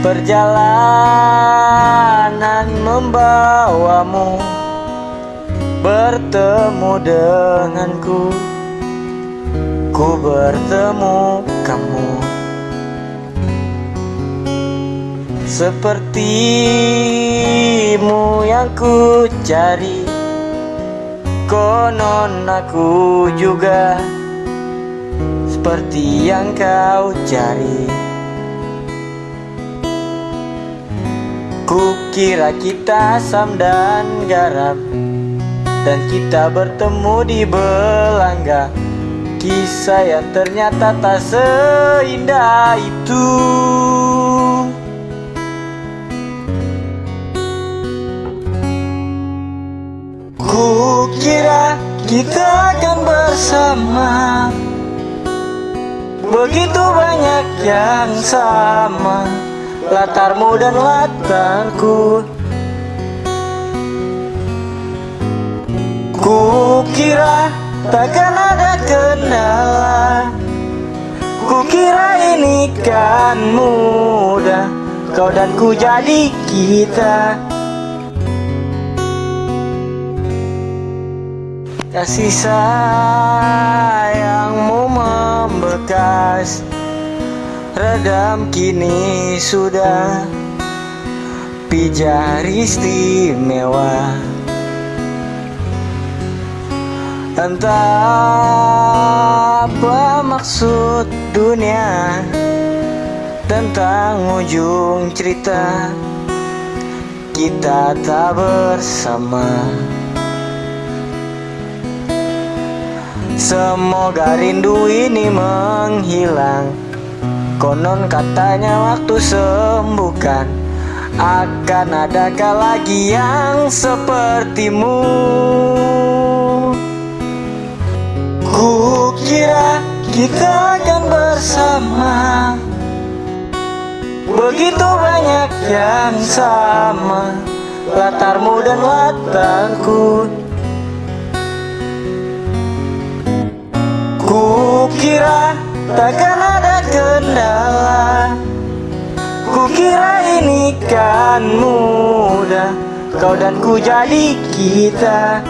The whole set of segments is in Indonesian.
perjalanan membawamu bertemu denganku. Ku bertemu kamu. Sepertimu yang ku cari konon aku juga. Seperti yang kau cari Kukira kita asam dan garam Dan kita bertemu di belangga Kisah yang ternyata tak seindah itu. Kukira kita akan bersama. Begitu banyak yang sama Latarmu dan latarku Kukira takkan ada kendala Kukira ini kan mudah. Kau dan ku jadi kita. Kasih sayangmu membekas Redam kini sudah Pijar istimewa. Entah apa maksud dunia? Tentang ujung cerita Kita tak bersama. Semoga rindu ini menghilang Konon katanya waktu sembuhkan Akan adakah lagi yang sepertimu. Kukira kita akan bersama. Begitu banyak yang sama Latarmu dan latarku Kukira takkan kendala. Kukira ini kan mudah Kau dan ku jadi kita.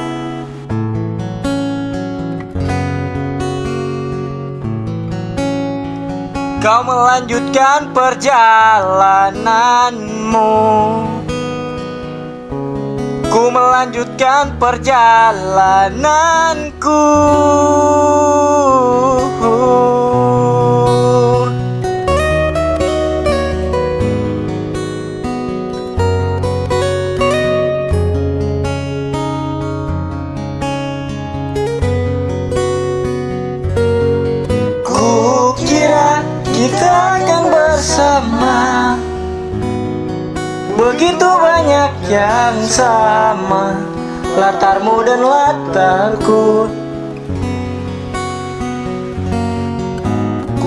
Kau melanjutkan perjalananmu. Ku melanjutkan perjalananku Begitu banyak yang sama Latarmu dan latarku.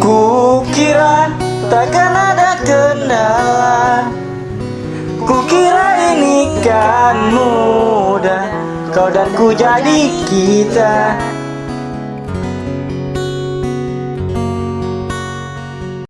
Kukira takkan ada kendala. Kukira ini kan mudah Kau dan ku jadi kita